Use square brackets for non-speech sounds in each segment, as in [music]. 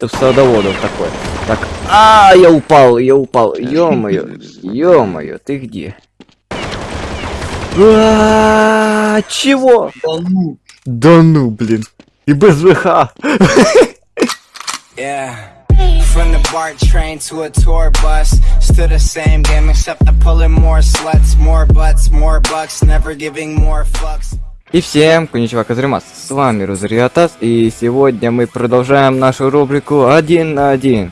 Ты в садоводов такой. Так, а, я упал, я упал. Ё-моё, ё-моё, ты где? А, Чего? Да ну. Да ну, блин. И без ВХ. From the BART train to a tour bus, still the same game except I'm pulling more sluts, more butts, more bucks, never giving more fucks. И всем, коничева Казримас, с вами Рузариатас, и сегодня мы продолжаем нашу рубрику один на один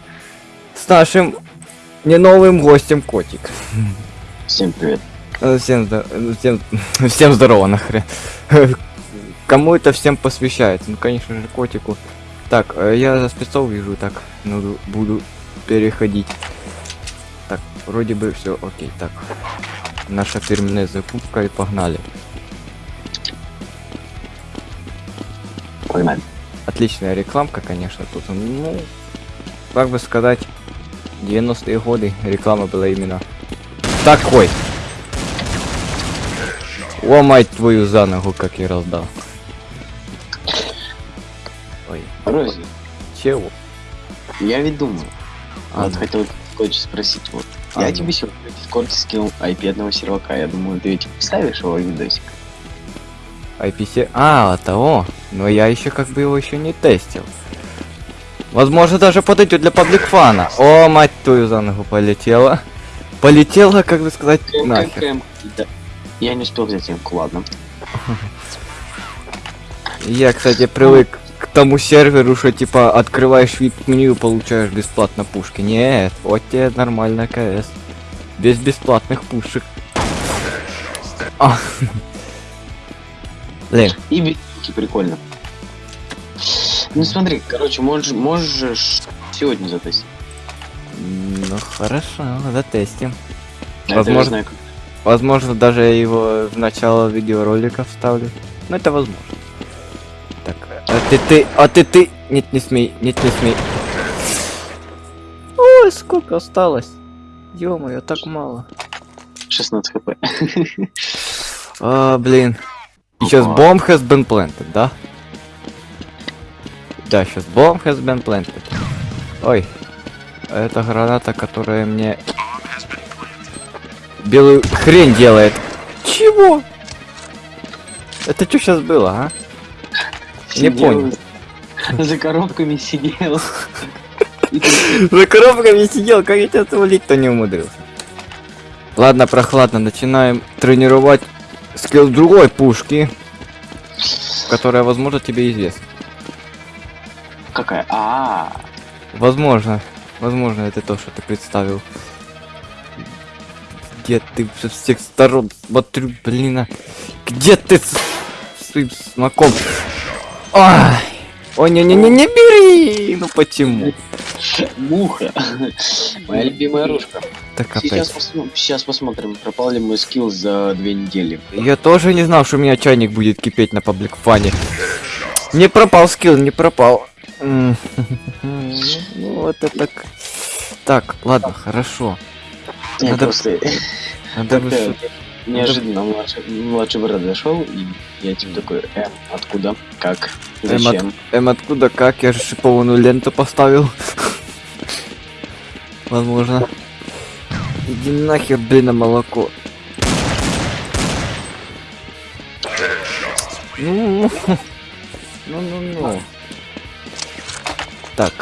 с нашим не новым гостем Котик. Всем привет. Э, Всем, здо- э, всем, [laughs] всем здорово нахрен. Кому это всем посвящается? Ну, конечно же, Котику. Так, э, я за спецов вижу, так, ну, буду переходить. Так, вроде бы все окей, так. Наша фирменная закупка и погнали. Погнали. Отличная рекламка, конечно, тут. Ну, как бы сказать, 90-е годы реклама была именно такой. О, мать твою за ногу, как я раздал. Ой, Рози, чего? я ведь думаю. А, вот ну. хотел кое-что спросить. Вот. А, я ну. тебе сегодня в Дискорде скинул IP одного сервака. Я думаю, ты ведь вставишь его видосик. IPC... А, того. Но я еще как бы его еще не тестил. Возможно, даже подойдет для паблик фана. О, мать твою за ногу полетела. Полетела, как бы сказать, нахер. Я не успел взять эмку, ладно. Я, кстати, привык к тому серверу, что типа открываешь VIP-меню и получаешь бесплатно пушки. Нет, вот тебе нормальная КС. Без бесплатных пушек. А. Блин, Видеоки прикольно. Ну смотри, короче, можешь, можешь сегодня затестить. ну хорошо, затестим. А Возможно. знаю, как- Возможно, даже я его в начало видеоролика вставлю. Ну это возможно. Так, а ты ты, а ты ты, нет не смей, нет не смей. Ой, сколько осталось? Ё-моё, так мало. 16 хп. А, блин. Сейчас bomb has been planted, да? Да, сейчас bomb has been planted. Ой. Это граната, которая мне белую хрень делает. Чего? Это что сейчас было, а? Не Сидел, понял. За коробками сидел. [laughs] За коробками сидел, как я тебя свалить-то не умудрился. Ладно, прохладно, начинаем тренировать скилл другой пушки, которая, возможно, тебе известна. Какая? А, Возможно, возможно, это то, что ты представил. Где ты со всех сторон смотрю, блин, а? Где ты с с своим смоком? Ай! Ой, не-не-не, не бери! Ну почему? Муха. Моя любимая ружка. Так Сейчас, опять. посмо- сейчас посмотрим, пропал ли мой скилл за две недели. Я тоже не знал, что у меня чайник будет кипеть на паблик фане. Не пропал скилл, не пропал. [laughs] Ну вот это так. Так, ладно, хорошо. Надо- просто [laughs] Надо [laughs] неожиданно младший, младший брат зашел, и я типа такой, эм, откуда, как, Эм, от- зачем? Эм, откуда, как? Я же шипованную ленту поставил. Возможно. Иди нахер, блин, на молоко. Ну, ну, ну, ну. Так.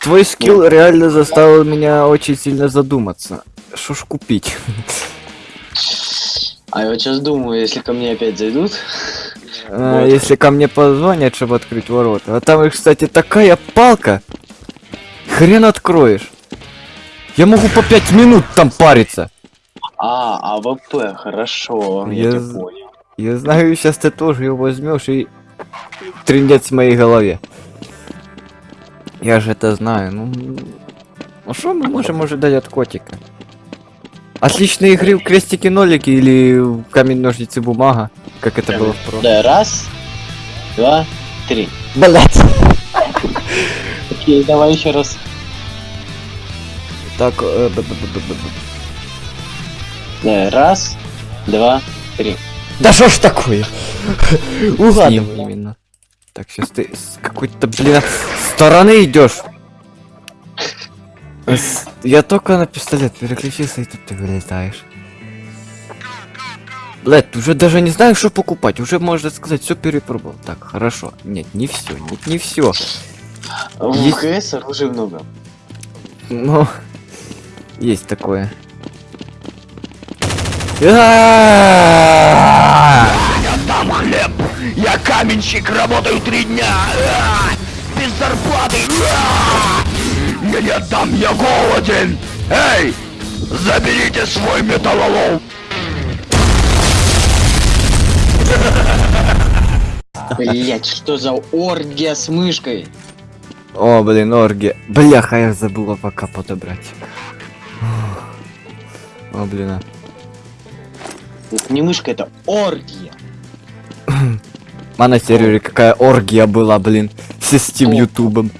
Твой скилл реально заставил меня очень сильно задуматься. Что ж купить? А я вот сейчас думаю, если ко мне опять зайдут, А, Вот. Если ко мне позвонят, чтобы открыть ворота. А там, кстати, такая палка. Хрен откроешь. Я могу по пять минут там париться. а, АВП, хорошо, я, Я понял. Я знаю, сейчас ты тоже его возьмешь и трендец в моей голове. Я же это знаю. Ну, ну что мы можем ожидать от котика? Отличные игры в крестики-нолики или в камень-ножницы бумага, как это было в прошлом. Да, раз, два, три. Блять. Окей, давай еще раз. Так, э, Да, раз, два, три. Да что ж такое? Ним. именно. Так, сейчас ты с какой-то, блин, стороны идешь. Я только на пистолет переключился, и тут ты вылетаешь. Блять, уже даже не знаю, что покупать. Уже можно сказать, все перепробовал. Так, хорошо. Нет, не все, нет, не все. В Есть- КС оружия много. Но [laughs] есть такое. Я там хлеб! Я каменщик, работаю три дня! Без зарплаты! Я не отдам, я голоден! Эй! Заберите свой металлолом! Блять, что за оргия с мышкой? О, блин, орги. Бляха, я забыла пока подобрать. О, блин. а. Это не мышка, это оргия. А на сервере какая оргия была, блин. С Steam ютубом.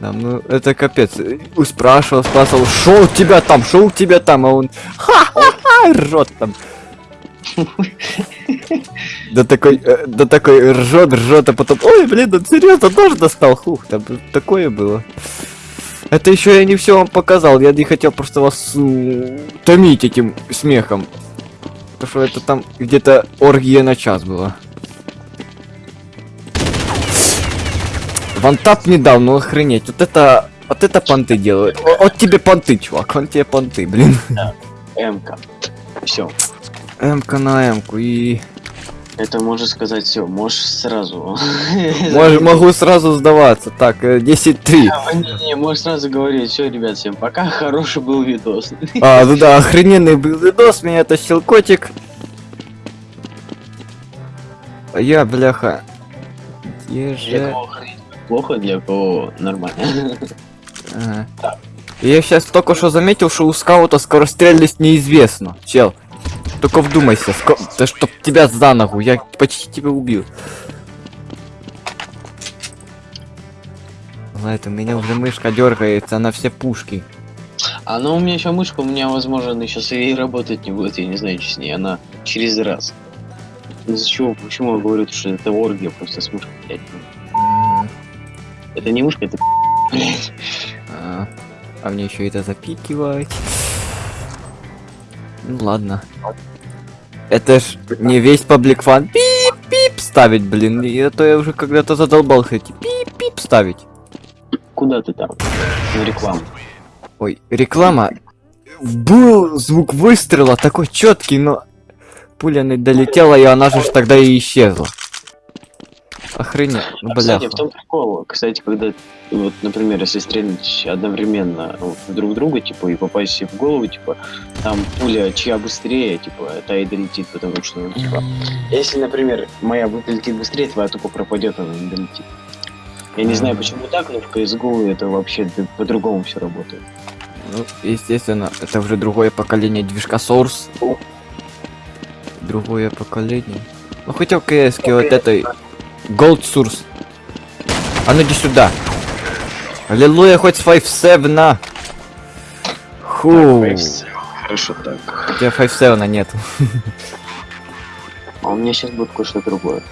Да, ну это капец. И Спрашивал, у тебя там, у тебя там, а он ха-ха-ха, ржет там. Да такой, э, да такой ржет, ржет, а потом, ой, блин, он серьезно тоже достал, хух, там такое было. Это еще я не все вам показал, я не хотел просто вас томить этим смехом. Потому что это там где-то оргия на час была. Вантап не дал, ну охренеть. Вот это, вот это понты делают. Вот тебе понты, чувак, он тебе понты, блин. МК. Все. М-ка на М-ку и... Это можно сказать все. Можешь сразу. Мож- [laughs] могу сразу сдаваться. Так, э, 10-3. Не, не, можешь сразу говорить, все, ребят, всем пока, [laughs] хороший был видос. А, ну да, охрененный был видос, меня тащил котик. А я, бляха... Где же... плохо, для кого нормально. Ага. Я сейчас только что заметил, что у скаута скорострельность неизвестна. Чел, только вдумайся, ско... да чтоб тебя за ногу, я почти тебя убил. Ладно, у меня уже мышка дергается на все пушки. А ну у меня еще мышка, у меня, возможно, она сейчас и работать не будет, я не знаю, что с ней, она через раз. Из-за чего, почему я говорю, что это оргия просто с мышкой. М, Это не мышка, это блядь. А, а мне еще это запикивать. Ну ладно. Это ж не весь паблик фан. Пип-пип ставить, блин. И а то я уже когда-то задолбался эти пип-пип ставить. Куда ты там? На рекламу. Ой, реклама. Был звук выстрела такой четкий, но пуля не долетела, и она же тогда и исчезла. Охренеть, А, Кстати, бляха. в том прикол, кстати, когда, вот, например, если стрелять одновременно вот, друг друга, типа, и попасть себе в голову, типа, там пуля чья быстрее, типа, та и долетит, потому что, ну, типа, если, например, моя долетит быстрее, твоя тупо пропадет, она не долетит. Я не знаю, почему так, но в CSGO это вообще по-другому все работает. Ну, естественно, это уже другое поколение движка Source. Другое поколение. Ну хотя в КС вот этой Gold Source. А ну иди сюда. Аллилуйя, хоть с 5-7. Ху. Хорошо так. У тебя 5-7 нет. А у меня сейчас будет кое-что другое.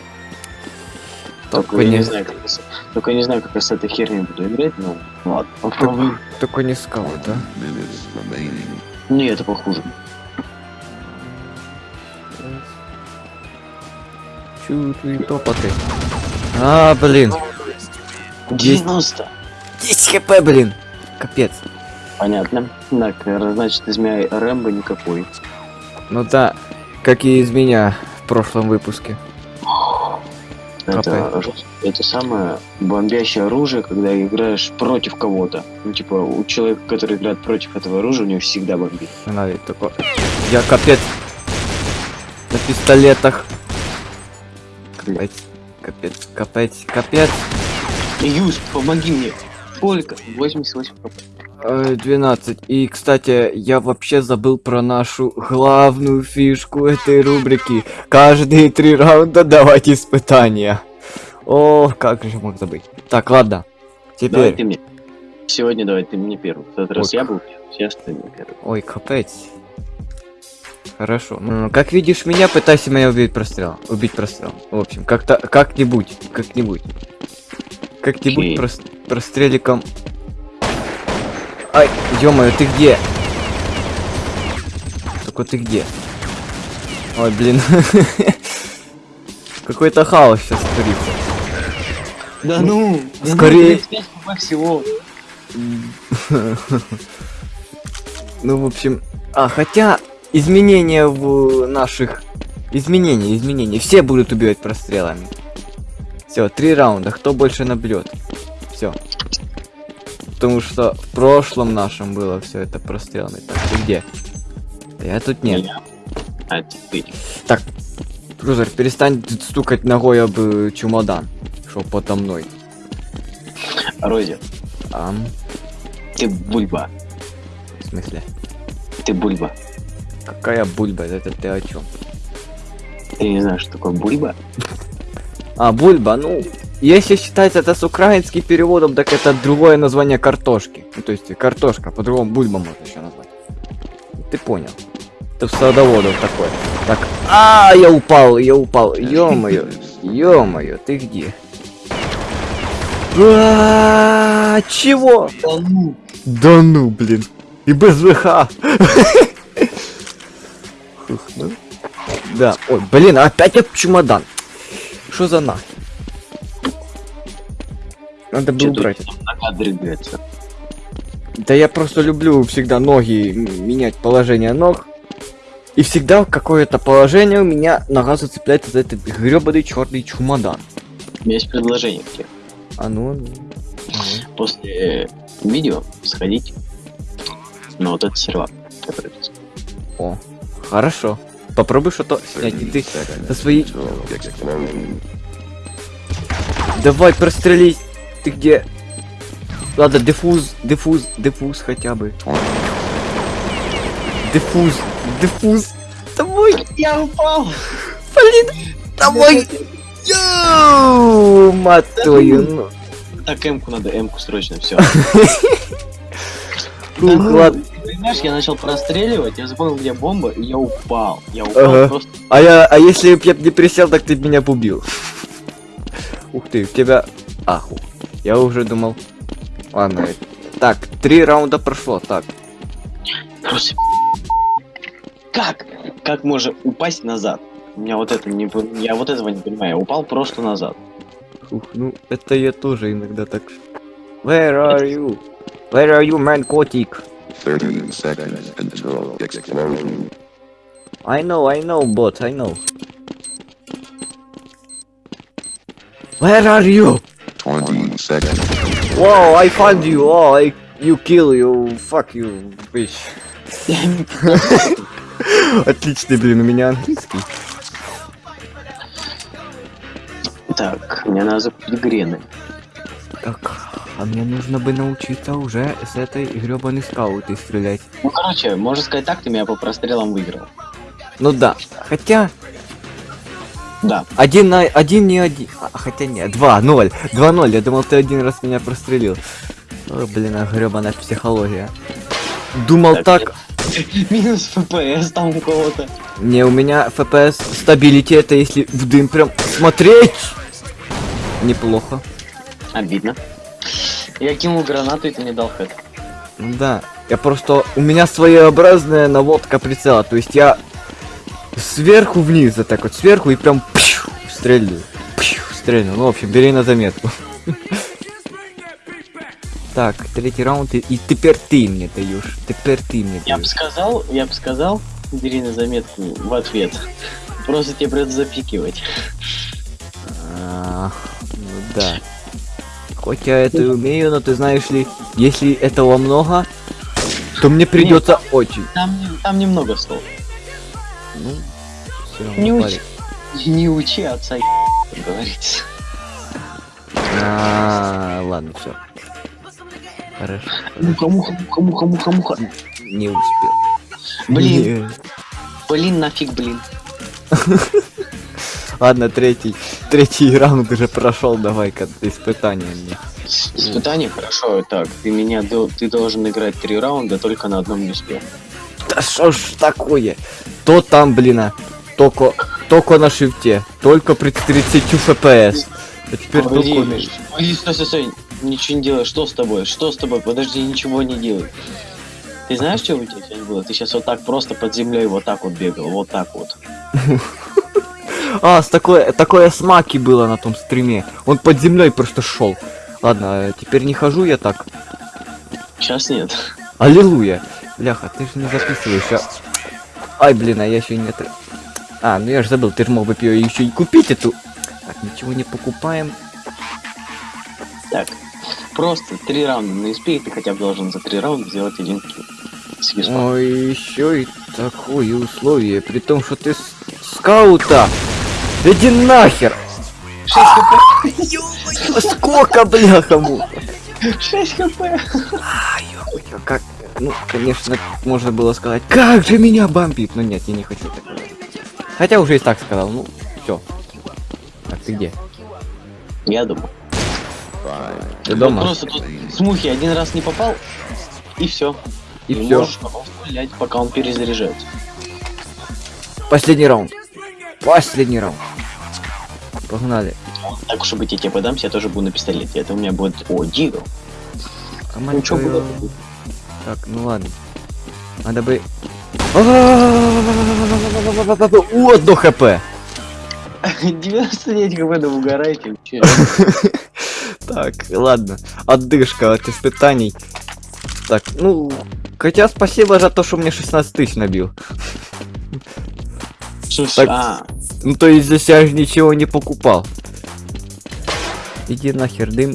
Только Только я не не, знаю, как я только я не знаю, как я с этой херней буду играть, но ладно, попробуем. только не скаут, да? Не, это похуже. Чуть топоты. А, блин. 90. 10 хп, блин. Капец. Понятно. Так, э, значит, из меня Рэмбо никакой. Ну да, как и из меня в прошлом выпуске. Это, это самое бомбящее оружие, когда играешь против кого-то. Ну, типа, у человека, который играет против этого оружия, у него всегда бомбит. Надо такое. Я капец. На пистолетах. Капец, капец, капец, капец. Юз, помоги мне. Сколько? 88 хп. Э, 12. И, кстати, я вообще забыл про нашу главную фишку этой рубрики. Каждые три раунда давать испытания. О, как же мог забыть. Так, ладно. Давай Теперь. ты мне. Сегодня давай ты мне первый. В тот раз Ой. я был сейчас ты мне первый. Ой, капец. Хорошо. М, Как видишь меня, пытайся меня убить прострел. Убить прострел. В общем, как-то, как-нибудь, как-нибудь. Как-нибудь прос- простреликом. Ай, ё ты где? Только ты где? Ой, блин. [laughs] Какой-то хаос сейчас творится. Да ну! ну, скорее. 35 хп всего. [laughs] Ну, в общем... А, хотя изменения в наших... Изменения, изменения. Все будут убивать прострелами. Все, три раунда. Кто больше набьет? Все. Потому что в прошлом нашем было все это прострелами. Так, ты где? Да я тут нет. А ты. Крузер, перестань стукать ногой об э, чемодан. Шо подо мной. Рози, Ам, ты бульба. в смысле? Ты бульба. Какая бульба? Это ты о чем? Ты не знаешь, что такое бульба? А, бульба, ну, если считать это с украинским переводом, так это другое название картошки. Ну, то есть картошка, по-другому бульба можно еще назвать. Ты понял. Это в садоводов такое. Так, а, я упал, я упал. Ё-моё, ё-моё, ты где? А, чего? Да ну! Да ну, блин. И без ВХ. [laughs] Фух, ну. Да, ой, блин, опять об чемодан. Что за нахер? Надо было убрать. Да я просто люблю всегда ноги менять положение ног. И всегда какое-то положение у меня нога зацепляется за этот гребаный черный чемодан. У меня есть предложение к тебе. А ну, ну, После э, видео сходить на вот этот сервак, который. О, хорошо. Попробуй что-то снять. И ты со своей... Давай, прострелись. Ты где? Ладно, дефуз, дефуз, дефуз хотя бы. Дефуз, дефуз. Давай, Я упал! блин, давай. Йоу, мать твою, ну. Так, М-ку надо, М-ку срочно, все. [laughs] Ух, ладно. Понимаешь, я начал простреливать, я вспомнил, где бомба, и я упал. Я упал Ага. просто. А я, а если б я не присел, так ты меня б убил. Ух ты, у тебя... Ах, ух. я уже думал... Ладно, так, три раунда прошло, так. Просто... [laughs] Как? Как можно упасть назад? У меня вот это не... Я вот этого не понимаю. Я упал просто назад. Ух, ну, это я тоже иногда так... Where are you? Where are you, man, котик? 30 seconds until explosion. I know, I know, bot, I know. Where are you? 20 seconds. Whoa, I found you. Oh, I, you kill you. Fuck you, bitch. [laughs] Отличный, блин, у меня английский. Так, мне надо закупить грены. Так, А мне нужно бы научиться уже с этой гребаной скаутой стрелять. Ну, короче, можно сказать так, ты меня по прострелам выиграл. Ну да, хотя Да. один на один не один, а, хотя нет, два ноль, два ноль. Я думал, ты один раз меня прострелил. О, блин, а гребаная психология. Думал Так, так, [laughs] Минус ФПС там у кого-то. не у меня FPS стабилити это если в дым прям смотреть. Неплохо. Обидно. Я кинул гранату, и ты мне дал хэт. Да, я просто... У меня своеобразная наводка прицела, то есть я сверху вниз, вот так вот, сверху и прям пью, стрельну. Пью, стрельну. Ну, в общем, бери на заметку. [laughs] Так, третий раунд, и, и теперь ты мне даешь. Теперь ты мне Я бы даешь. сказал, я бы сказал, бери на заметку в ответ. Просто тебе придется запикивать. А, ну да. Хоть я это и умею, но ты знаешь ли, если этого много, то мне придется очень. Там, там немного слов. Ну, равно Не парень. учи, не учи отца, как говорится. А, ладно, все. Хорошо. Муха, муха, муха, муха, муха, муха. Не успел. Блин, блин, нафиг, блин. [laughs] Ладно, третий. Третий раунд уже прошел, давай-ка испытание мне. Испытание хорошо, так, ты меня, ты должен играть три раунда только на одном дисплее. Да что ж такое? То там, блин, а, только, только на шифте, только при 30 FPS. А теперь Погоди, только... Миш, погоди, стой, стой, стой. Ничего не делай. Что с тобой? Что с тобой? Подожди, ничего не делай. Ты знаешь, что у тебя сегодня было? Ты сейчас вот так просто под землей вот так вот бегал, вот так вот. [laughs] А, с такой, такое смаки было на том стриме. Он под землей просто шел. Ладно, э, теперь не хожу я так. Сейчас нет. Аллилуйя. Бляха, ты же не записываешь, а... Ай, блин, а я еще не... А, ну я же забыл, ты же мог бы ее еще и купить эту... Так, ничего не покупаем. Так, просто три раунда на SP, и ты хотя бы должен за три раунда сделать один килл. Ой, еще и такое условие, при том, что ты скаута. Иди нахер! 6 хп! Сколько, бляха, му? 6 хп! Как, ну, конечно, можно было сказать, как же меня бомбит, но нет, я не хочу так говорить. Хотя уже и так сказал, ну, все. Так, ты где? Я думаю. Ты дома? Просто тут с мухи один раз не попал, и все. И все. Можешь стрелять, пока он перезаряжается. Последний раунд. Последний раунд. Погнали. Так уж и быть, я тебе подамся, я тоже буду на пистолете. Это у меня будет... О, Дигл. Ну что было? Так, ну ладно. Надо бы... У, одно хп. 99 хп, да угорайте. Так, ладно. Отдышка от испытаний. Так, ну... Хотя спасибо за то, что мне 16 тысяч набил. Слушай, Так. а, Ну то есть здесь я же ничего не покупал. Иди нахер, дым.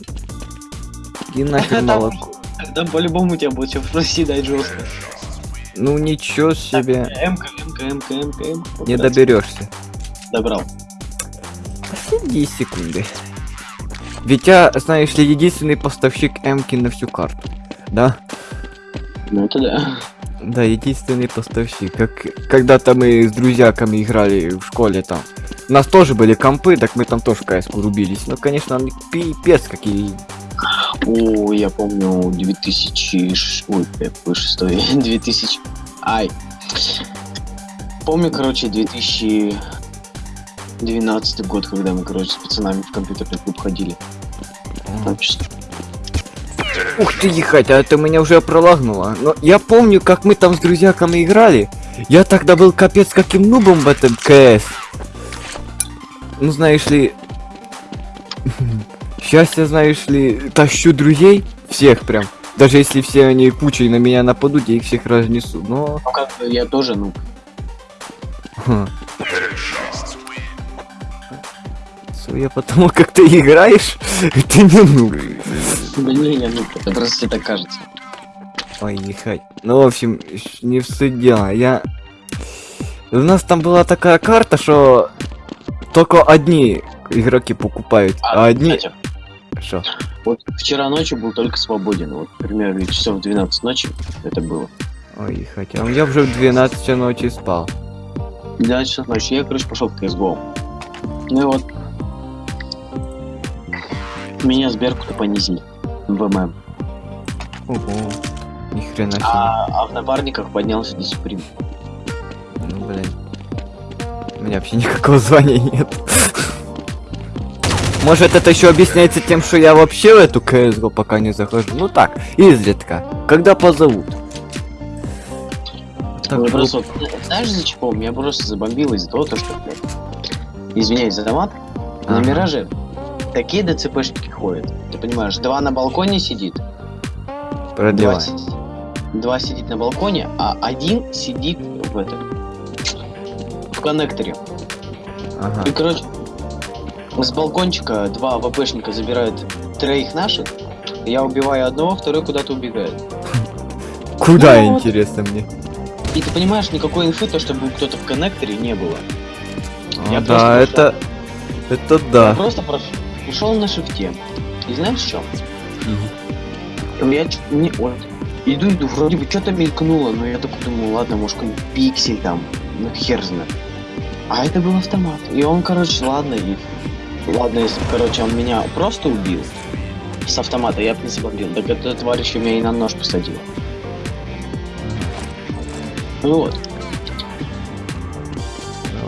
Иди [laughs] нахер молоко. там по-любому тебя будет сейчас проседать жестко. Ну ничего себе. МК, МК, МК, МК, МК. Не доберешься. Добрал. Последние секунды. Ведь я, знаешь ли, единственный поставщик Эмки на всю карту. Да? Ну это да. Да, единственный поставщик. Как когда-то мы с друзьяками играли в школе там. У нас тоже были компы, так мы там тоже кс рубились. Ну, конечно, пипец какие. О, я помню 2000... ш- Ой, какой шестой? 2000... Ай. Помню, короче, 2012 год, когда мы, короче, с пацанами в компьютерный клуб ходили. Там Ух ты, ехать, а это меня уже пролагнуло. Но я помню, как мы там с друзьяками играли. Я тогда был капец каким нубом в этом КС. Ну, знаешь ли... [laughs] Сейчас я, знаешь ли, тащу друзей, всех прям. Даже если все они кучей на меня нападут, я их всех разнесу. Но... Ну, как бы я тоже, ну, Ха. Судя по тому, как ты играешь, [laughs] ты не нуб. Да не, не, ну, это просто тебе так кажется. Ой, ехать. Ну, в общем, не в суть дела. Я... У нас там была такая карта, что только одни игроки покупают, а, одни... кстати, Что? вот вчера ночью был только свободен, вот, примерно часов в 12 ночи это было. Ой. А я уже в 12 ночи спал. 12 часов ночи, я, короче, пошел в CSGO. Ну и вот, меня сберку-то понизили в ММ. Ого. Ни хрена себе. А, а в напарниках поднялся дисциплин. Ну, блин. У меня вообще никакого звания нет. Может это еще объясняется тем, что я вообще в эту CSGO пока не захожу. Ну так, изредка. Когда позовут. Так, Ну, просто, вот, знаешь, из-за чего? Меня просто забомбило из-за того, то, что, блядь, извиняюсь за томат, на Ага. Мираже такие ДЦПшники ходят. Ты понимаешь, два на балконе сидит, два, Продлевай. сидит, два сидит на балконе, а один сидит в этом, в коннекторе. Ага. И, короче, с балкончика два ВПшника забирают троих наших, я убиваю одного, второй куда-то убегает. [laughs] Куда, Ну, вот. интересно мне? И ты понимаешь, никакой инфы, то, чтобы кто-то в коннекторе не было. А, Я да, это... Это Я да. просто прош... ушел на шифте. И знаешь что? Я ч- не... вот, иду, иду, вроде бы что-то мелькнуло, но я такой думаю, ладно, может какой пиксель там, ну хер знает. А это был автомат. И он, короче, ладно, и... Ладно, если, короче, он меня просто убил с автомата, я бы не забомбил. Так эта тварь еще меня и на нож посадила. Ну вот.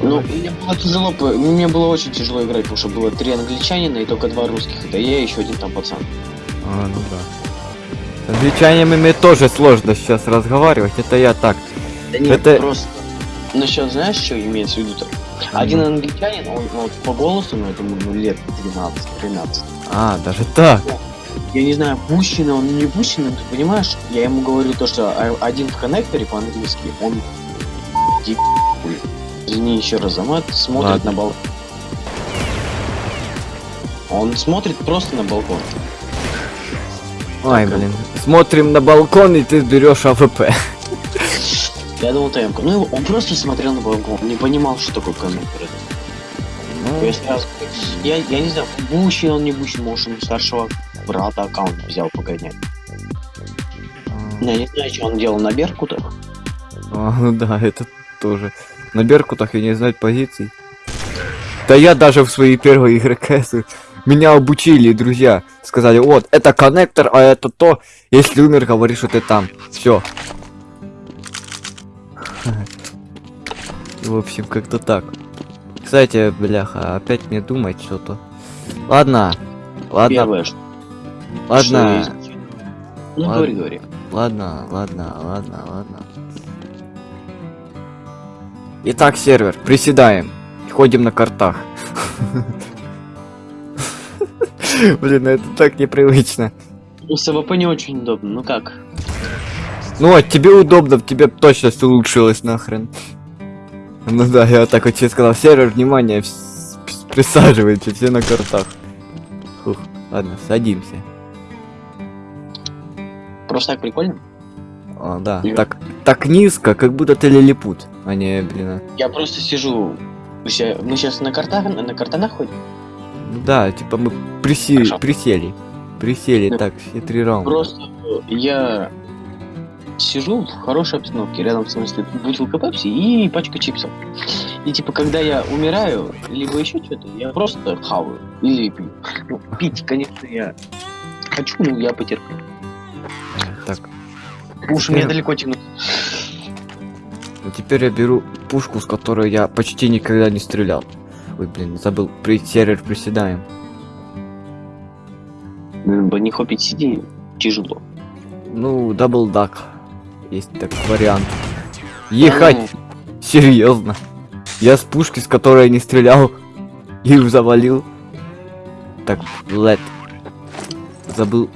Ну, мне было тяжело, по- мне было очень тяжело играть, потому что было три англичанина и только два русских. Это я и еще один там пацан. А, ну да. С англичанами мне тоже сложно сейчас разговаривать, это я так. Да нет, Это- просто... Насчет, знаешь, что имеется в виду-то? Один англичанин, он, он по голосу, ну, я думаю, ну, лет 12-13. А, даже так. Я не знаю, пущено он не пущено, ты понимаешь? Я ему говорю то, что а- один в коннекторе по-английски, он... Извини еще раз за мат, смотрит Ладно. на балкон. Он смотрит просто на балкон. Ой, блин. Смотрим на балкон, и ты берешь AWP. Я думал, ТМ. Ну, он просто смотрел на балкон, не понимал, что такое коннектор. Ну, Я сразу... Я, я не знаю, бущен он не бущен, может, он старшего брата аккаунт взял погонять. Я не знаю, что он делал на Беркутах. А, ну да, это тоже. На Беркутах я не знаю позиций. Да я даже в своей первой игре КС меня обучили, друзья. Сказали, вот, это коннектор, а это то. Если умер, говоришь, что ты там. Все. [laughs] В общем, как-то так. Кстати, бляха, опять мне думать что-то. Ладно. Ладно, Первое, что, что ладно. Ну, Ладно. говори, говори. ладно, ладно, ладно, ладно. Итак, сервер, приседаем. Ходим на кортах. [laughs] Блин, ну это так непривычно. Ну, с AWP не очень удобно, ну как? Ну вот, тебе удобно, тебе точность улучшилась нахрен. Ну да, я вот так вот тебе сказал, сервер, внимание, присаживайтесь все на кортах. Фух, ладно, садимся. Просто так прикольно. А, да, так, так низко, как будто ты лилипут, а не, блин, а. Я просто сижу... Мы сейчас на картах, на картанах ходим? Да, типа мы приси- Хорошо. присели. Присели, Ну, так, все три раунда. Просто я сижу в хорошей обстановке, рядом со мной стоит бутылка пепси и пачка чипсов. И типа, когда я умираю, либо еще что-то, я просто хаваю или пью. Ну, пить, конечно, я хочу, но я потерплю. Так, Уж мне далеко тянуть. Ну теперь я беру пушку, с которой я почти никогда не стрелял. Ой, блин, забыл, при сервер приседаем. Не хопить сиди, тяжело. Ну, double duck. Есть такой вариант. Ехать! Ну, Серьезно. Я с пушки, с которой я не стрелял, [laughs] и завалил. Так, лет. Забыл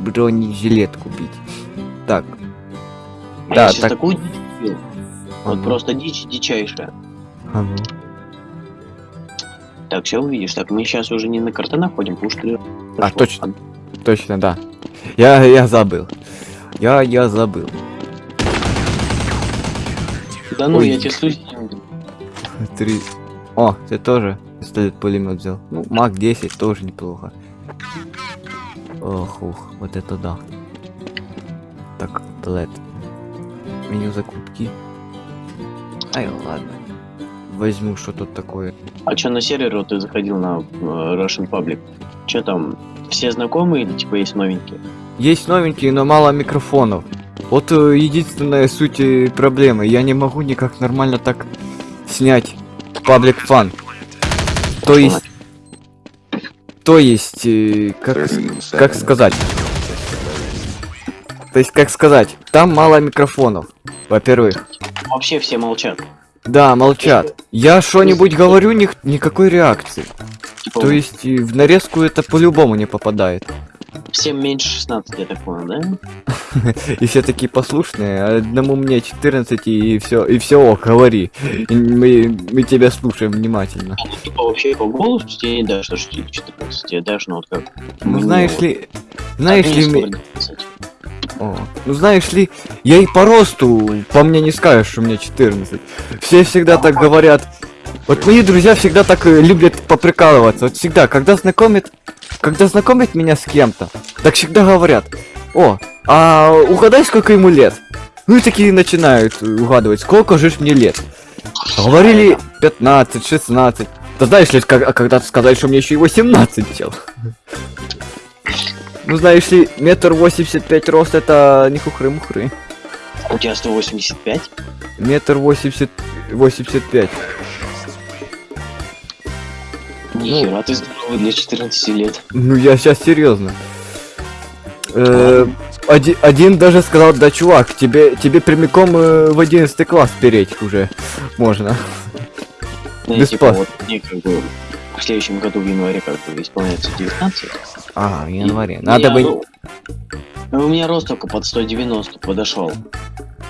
бронежилет купить. Так, я да, так- такую а Вот ну, просто дичь дичайшая. а ну. Так, все увидишь. Так, мы сейчас уже не на картонах ходим, потому что... А, точно. Точно, да. Я, я забыл. Я, я забыл. Да ну, Ой. я тебе слушаю. Три. О, ты тоже пистолет пулемет взял. Ну, Мак 10 тоже неплохо. Ох, ух, вот это да. Так, Блэд. Меню закупки. Ай, ладно. Возьму, что тут такое. А что на сервер вот ты заходил на э, Russian Public? Что там, все знакомые или типа есть новенькие? Есть новенькие, но мало микрофонов. Вот э, единственная суть э, проблемы. Я не могу никак нормально так снять паблик фан. То есть... То есть, как, с- 30 как сказать? То есть, как сказать, там мало микрофонов. Во-первых. Вообще все молчат. Да, молчат. Я что-нибудь говорю, ни, никакой реакции. Типа, То есть, в нарезку это по-любому не попадает. всем меньше 16, я так понял, да? [laughs] И все такие послушные, а одному мне 14 и все, и все, ок, говори. Мы, мы тебя слушаем внимательно. Ну, типа вообще по голосу тебе не дашь, что тебе 14, тебе дашь, ну вот как... Ну знаешь ли, знаешь Одни ли, скоро ми- 12. О, ну знаешь ли, я и по росту, по мне не скажешь, что мне 14. Все всегда так говорят. Вот мои друзья всегда так э, любят поприкалываться. Вот всегда, когда знакомят, когда знакомят меня с кем-то, так всегда говорят, о, а угадай, сколько ему лет. Ну и такие начинают э, угадывать, сколько же мне лет. Говорили 15, 16. Да знаешь ли, а когда-то сказали, что мне еще и 18 чел. Ну знаешь ли, метр восемьдесят пять рост это не хухры-мухры. У тебя 185? Метр восемьдесят... восемьдесят пять. Нихера, ты здоровый для 14 лет. Ну я сейчас серьезно. Э, оди- один даже сказал, да чувак, тебе, тебе прямиком э, в 11 класс переть уже можно. Ну, Без типа, вот мне как бы в следующем году в январе как бы исполняется 19. А, в январе. Надо Я, бы... ну, У меня рост только под 190 подошел.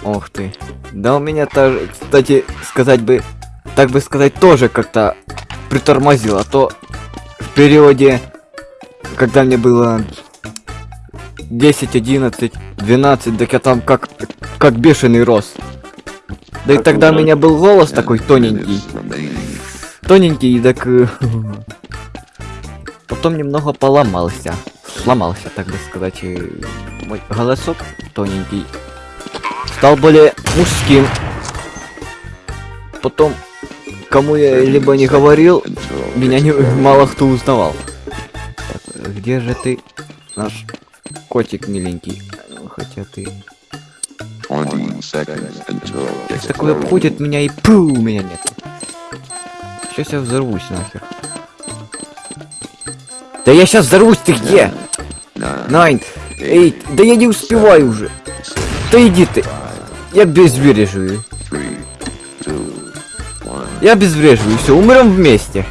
Ох ты. Да у меня тоже, кстати, сказать бы, так бы сказать, тоже как-то притормозил, а то в периоде, когда мне было 10, 11, 12, так я там как, как бешеный рос. Да и Как тогда у меня был голос такой тоненький. Тоненький, так... [laughs] Потом немного поломался. Сломался, так бы сказать. и Мой голосок тоненький. Стал более мужским. Потом, кому я либо не говорил, меня не, мало кто узнавал. Так, где же ты, наш котик миленький? Хотя ты... 20 seconds until Такой обходит меня и пу, у меня нет. Сейчас я взорвусь нахер. Да я сейчас взорвусь, ты где? Найн, эй, да я не успеваю уже. Да иди ты. Я one. Я безбреживаю, все, умрем вместе.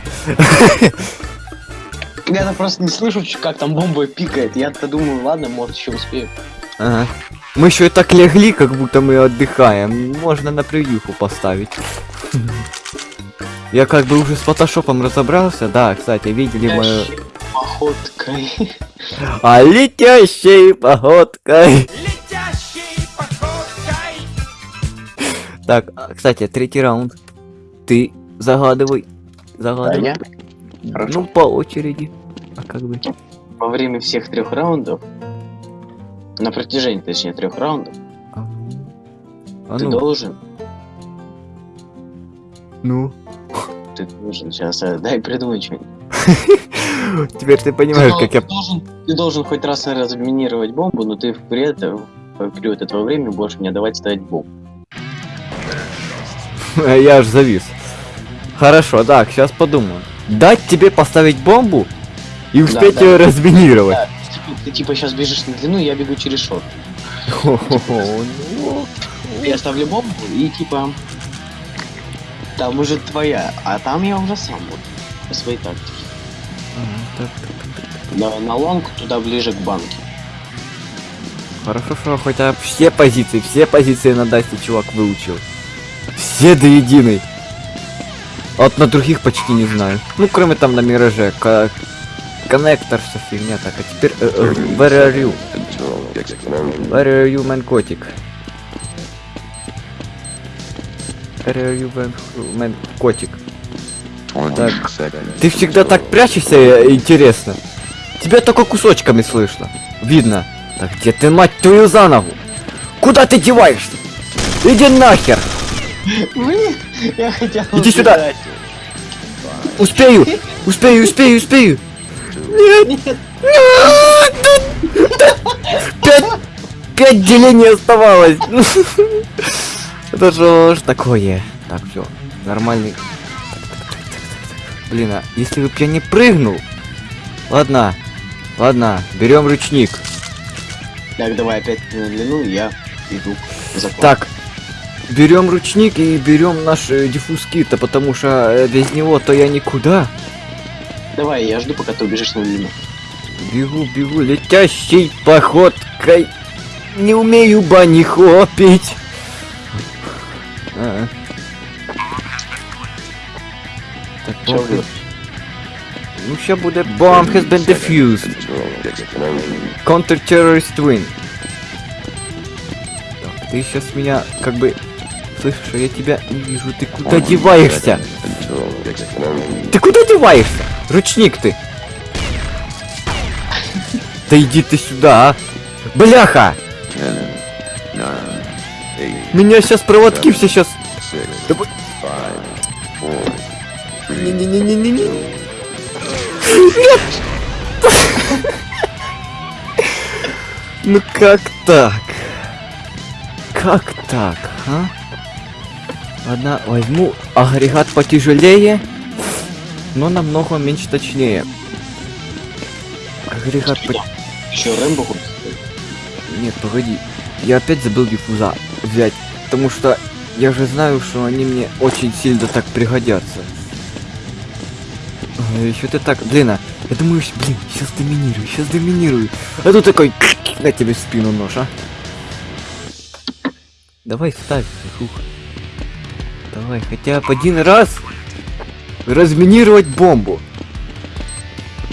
Я-то просто не слышу, как там бомба пикает. Я-то думаю, ладно, может еще успею. Ага. Мы еще и так легли, как будто мы отдыхаем. Можно на превьюху поставить. [laughs] Я как бы уже с фотошопом разобрался. Да, кстати, видели мою... Походкой. А летящей походкой. Летящей походкой. Так, а, кстати, третий раунд. Ты загадывай. Загадывай. я Хорошо. Ну, по очереди. А как бы? во время всех трех раундов, на протяжении, точнее, трех раундов, А, а ты ну, должен, ну. ты должен, сейчас, дай придумать что-нибудь. [laughs] Теперь ты понимаешь, как я... ты должен, хоть раз разминировать бомбу, но ты при этом, в период этого времени будешь мне давать ставить бомбу. [laughs] Я аж завис. Хорошо, так, сейчас подумаю. Дать тебе поставить бомбу и успеть да. ее разминировать. Да, типа, ты типа сейчас бежишь на длину, я бегу через short. Хо-хо-хо, ну. [laughs] Я ставлю бомбу и типа там уже твоя, а там я уже сам буду по своей тактике. На, на long туда ближе к банке. Хорошо, что хотя все позиции, все позиции на Дасте чувак выучил. Все до единой. Вот на других почти не знаю. Ну, кроме там на Мираже. Ко- Коннектор, вся фигня. Так, а теперь... э, э, where are you? Where are you, man котик? Where are you, man котик? 20 Так. Ты всегда так прячешься, э, интересно. Тебя только кусочками слышно. Видно. Так где ты, мать твою, за ногу? Куда ты деваешься? Иди нахер! Блин, я хотел Иди сюда. Успею! Успею, успею, успею! Нет! Нет, Нет! Пять... Пять делений оставалось! [laughs] Это что ж такое? Так, все, нормальный. Блин, а если бы я не прыгнул? Ладно, ладно, берем ручник. Так, давай опять на длину, я иду. Так, берем ручник и берем наш э, диффуз кита, потому что э, без него то я никуда. Давай, я жду, пока ты убежишь на длину. Бегу, бегу, летящей походкой. Не умею бани хопить. А. Так, Чё похуй. Ну сейчас будет bomb has been defused. Counter-terrorist win. Ты сейчас меня как бы... Слышишь, а я тебя не вижу. Ты куда 20 деваешься? Ты куда деваешься? Ручник ты. Да иди ты сюда, а. Бляха! 10, 9, 8, Меня сейчас проводки все сейчас... 6, Давай. 5, 4, 3, Не-не-не-не-не. Ну как так? Как так, а? Ладно, возьму агрегат потяжелее, но намного меньше точнее. Агрегат по... Еще Рэмбо? Нет, погоди. Я опять забыл диффуза взять, потому что я же знаю, что они мне очень сильно так пригодятся. Еще ты так, блин, а, я думаю, блин, сейчас доминирую, сейчас доминирую. А тут такой, [clears throat] на тебе в спину нож, а. Давай ставь, фух. Давай, хотя бы один раз разминировать бомбу.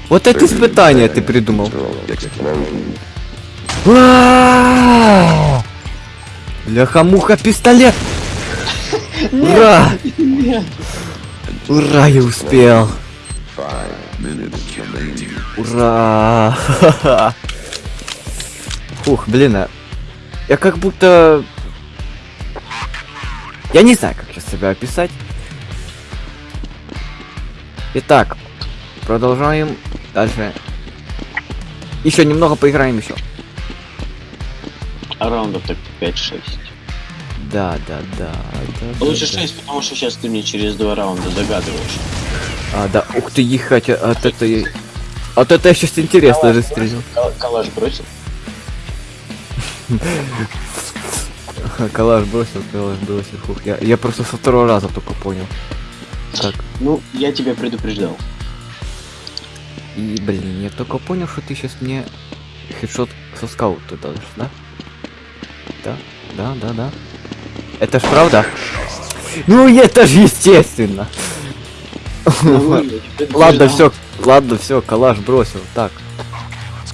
Вот это испытание ты придумал. Бляха-муха, пистолет! Ура! Ура, я успел! Ура! [laughs] Фух, блин, а... Я как будто... Я не знаю, как сейчас себя описать. Итак, продолжаем дальше. Еще немного поиграем еще. Раундов так 5-6. Да, да, да. да, да, Лучше да. 6, потому что сейчас ты мне через два раунда загадываешь. А, да, ух ты, ехать, а- от это я... От это я сейчас интересно же стрельнул. Кал- Калаш бросил. Калаш бросил, калаш бросил, фух. Я, я просто со второго раза только понял. Так, Ну, я тебя предупреждал. и, блин, я только понял, что ты сейчас мне хедшот со скаута дашь, да? Да, да, да, да. Это ж правда? Ну, это же естественно. [laughs] Ладно, все, ладно, все, калаш бросил. Так.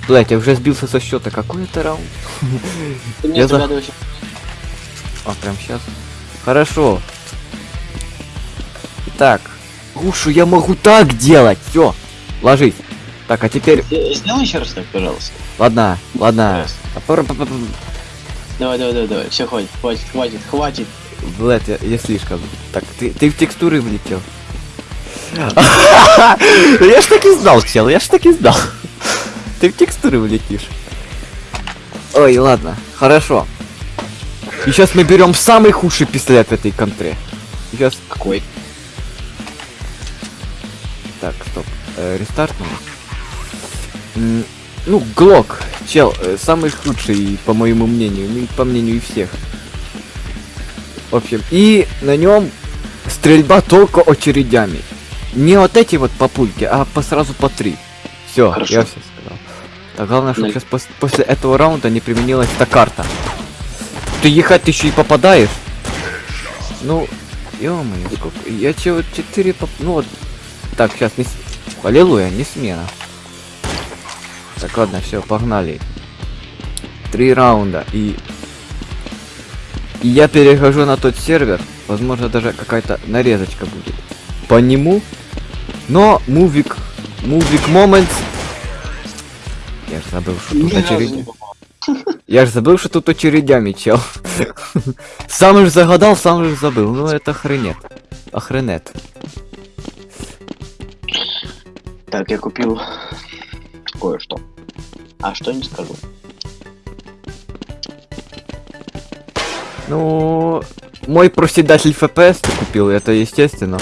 Блять, я уже сбился со счета. Какой это раунд? Я за-. А, прям сейчас. Хорошо. Итак. Ушу, я могу так делать. Все. Ложись. Так, а теперь. Сделай еще раз так, пожалуйста. Ладно, ладно. А Давай, давай, давай, давай. Все, хватит, хватит, хватит, хватит. Блядь, я, я слишком. Так, ты, ты в текстуры влетел. [laughs] Я ж так и знал, чел, я ж так и знал. Ты в текстуры влетишь. Ой, ладно, хорошо. И сейчас мы берем самый худший пистолет в этой контре. Сейчас. Какой? Так, стоп. Э, рестарт Ну, Глок, чел, э, самый худший, по моему мнению, ну и по мнению и всех. В общем, и на нем стрельба только очередями. Не вот эти вот по пульке, а по сразу по три. Все, я все сказал. Так главное, чтобы сейчас после этого раунда не применилась эта карта. Ты ехать еще и попадаешь. Ну, ё-моё, сколько. Я че вот 4 поп... Ну вот. Так, сейчас не... Аллилуйя, не смена. Так, ладно, все, погнали. Три раунда и... И я перехожу на тот сервер. Возможно, даже какая-то нарезочка будет. По нему. Но мувик... Мувик момент. Я же забыл, что тут очередь. Я же забыл, что тут очередями, чел. Сам же загадал, сам же забыл. Ну это охренет. Охренет. Так, я купил кое-что. А что не скажу. Ну, мой проседатель FPS ты купил, это естественно.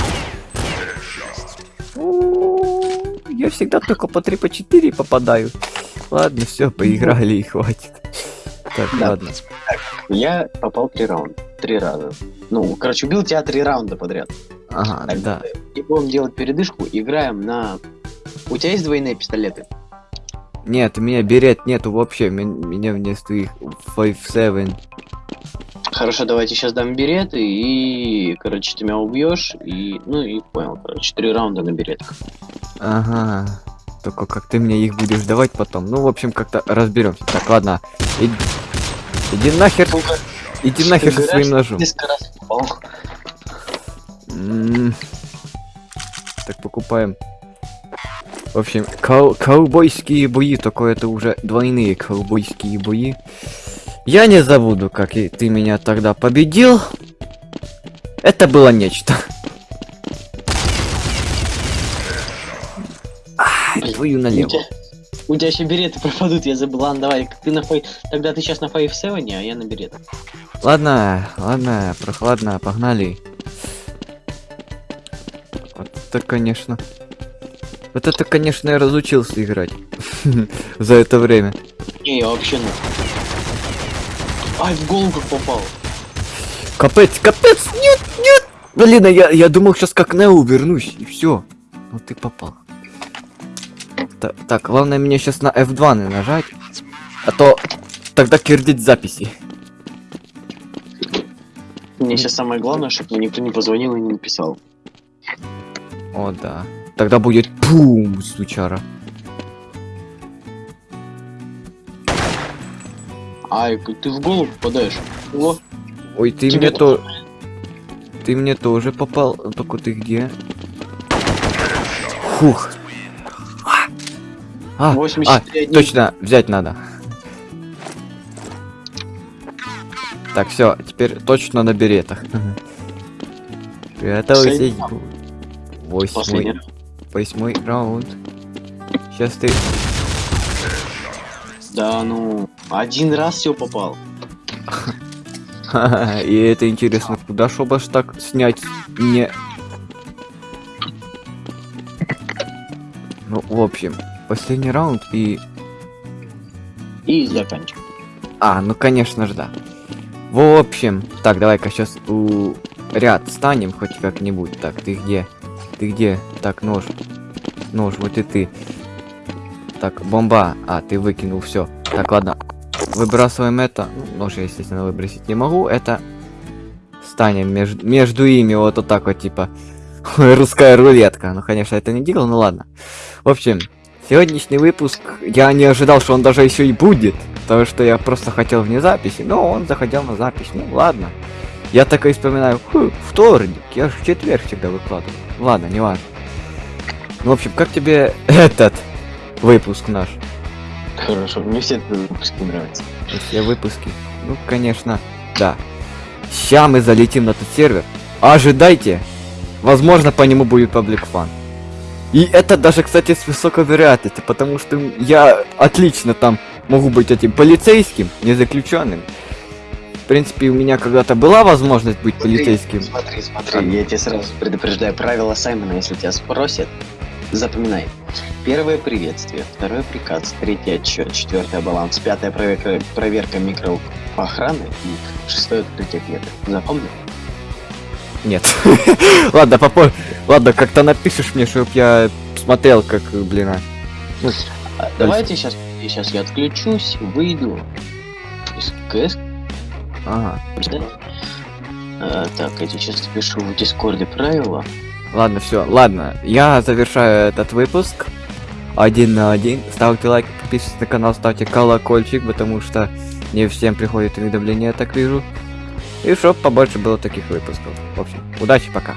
Всегда только по 3 по 4 попадаю. Ладно, все, поиграли и хватит. Так, Да. ладно. Я попал три раунда. Три раза. Ну, короче, убил тебя три раунда подряд. Ага, Так, да. И будем делать передышку. Играем на... У тебя есть двойные пистолеты? Нет, у меня берет нету вообще. Мен- Меня вместо их 5-7. Хорошо, давайте сейчас дам береты и, короче, ты меня убьешь и, ну и понял, короче, три раунда на беретах. Ага. Только как ты мне их будешь давать потом. Ну, в общем, как-то разберемся. Так, ладно. Иди, иди нахер. Сука, Иди нахер со своим ножом. Так, покупаем. В общем, ковбойские бои, только это уже двойные ковбойские бои. Я не забуду, как и ты меня тогда победил. Это было нечто. Твою У налево. тебя, у тебя еще береты пропадут, я забыл. Ладно, давай, ты на фей... Тогда ты сейчас на 5-7, а я на беретах. Ладно, ладно, прохладно, погнали. это, конечно... Вот это, конечно, я разучился играть. [laughs] За это время. Не, я вообще на... Ай, в голову как попал. Капец, капец, нет, нет! Блин, а я, я думал сейчас как Нео вернусь, и все. Ну ты попал. Та- так, главное мне сейчас на F2 не нажать. А то тогда кирдить записи. Мне сейчас самое главное, чтобы мне никто не позвонил и не написал. О, да. Тогда будет пум, сучара. Ай, ты в голову попадаешь. О, Ой, ты тебе мне то... Ты мне тоже попал. Только ты где? Фух. А, а, 83 точно, взять надо. Так, все, теперь точно на беретах. Готовься. Восьмой, восьмой раунд. Сейчас ты... Да, ну, один раз все попал. [laughs] И это интересно, куда чтобы аж так снять не... Ну, в общем, последний раунд и... И заканчиваем. А, ну конечно же, да. В общем, так, давай-ка сейчас у ряд станем хоть как-нибудь. Так, ты где? Ты где? Так, нож. Нож, вот и ты. Так, бомба. А, ты выкинул все. Так, ладно. Выбрасываем это. Нож я, естественно, выбросить не могу. Это станем между, между ими вот, вот так вот, типа. [laughs] Русская рулетка. Ну, конечно, это не делал, ну ладно. В общем, сегодняшний выпуск, я не ожидал, что он даже еще и будет. Потому что я просто хотел вне записи, но он заходил на запись. Ну, ладно. Я так и вспоминаю, «Хм, вторник, я же в четверг всегда выкладываю. Ладно, не важно. Ну, в общем, как тебе [laughs] этот выпуск наш? Хорошо, мне все выпуски нравятся. Все выпуски. Ну, конечно, да. Ща мы залетим на этот сервер. Ожидайте. Возможно, по нему будет паблик фан. И это даже, кстати, с высокой вероятностью, потому что я отлично там могу быть этим полицейским, не заключенным. В принципе, у меня когда-то была возможность быть полицейским. Смотри, смотри, я тебе сразу предупреждаю правила Саймона, если тебя спросят, запоминай. Первое приветствие, второе приказ, третье отчет, четвертое баланс, пятое проверка, проверка микроохраны и шестое открытие клеток. Запомнил? Нет. [laughs] Ладно, попозже. Ладно, как-то напишешь мне, чтоб я смотрел, как, блин, а. Ну, А, давайте сейчас, сейчас я отключусь, выйду из КС. ага. А, так, я сейчас пишу в Дискорде правила. Ладно, все, ладно. Я завершаю этот выпуск. Один на один. Ставьте лайк, подписывайтесь на канал, ставьте колокольчик, потому что не всем приходит уведомления, я так вижу. И чтоб побольше было таких выпусков. В общем, удачи, пока.